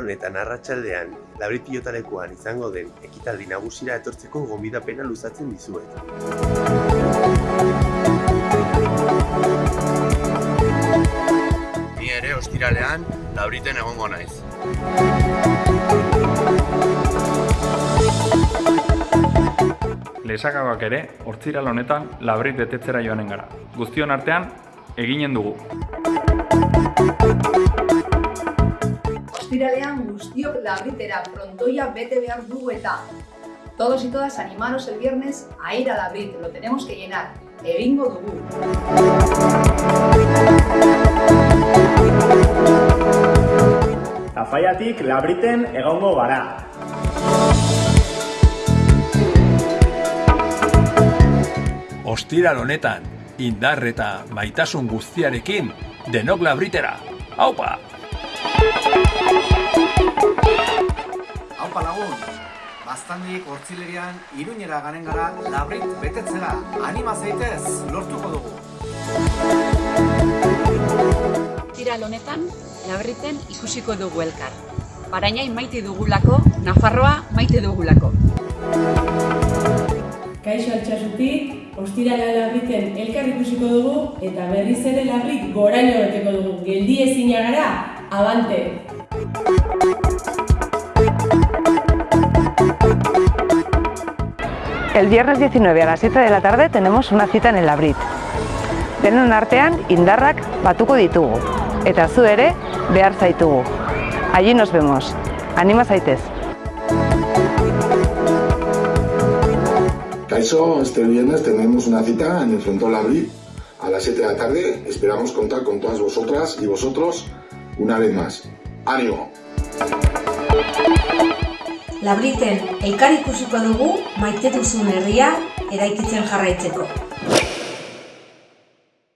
honetan arratsaldean labrit pilotalekuan izango den ekitaldi nagusira etortzeko gonbidapena luzatzen dizuet. Ni ere ostiralean labriten egongo naiz. Lesakagak ere, hortziral honetan labrit betetzera joanen gara. Guztion artean, eginen dugu. Ostiralean guztiok labritera prontoia bete behar dugu eta todos y todas animaros el viernes a ir a labrit, lo tenemos que llenar, egingo dugu. Tafaiatik labriten egongo gara. Ostiral honetan, indar eta maitasun guztiarekin, denok labritera. Haupa baztandik hortzilerian iruñera garen gara labrit betetzera. Anima zaitez, lortuko dugu. Tiral honetan, labriten ikusiko dugu elkar. Barainain maite dugulako, Nafarroa maite dugulako. Kaixo altxasutik, ostirala labriten elkar ikusiko dugu eta berriz ere labrit goraino beteko dugu. Geldi ezina gara, abante! El viernes 19 a las 7 de la tarde tenemos una cita en el Labrit. Denon artean indarrak batuko ditugu. Eta zu ere behar. Allí nos vemos. Anima zaitez. Caixo, este viernes tenemos una cita en el Frontón Labrit a las 7 de la tarde. Esperamos contar con todas vosotras y vosotros una vez más. ¡Ánimo! Labriten elkar ikusiko dugu maite duzun herria eraikitzen jarraitzeko.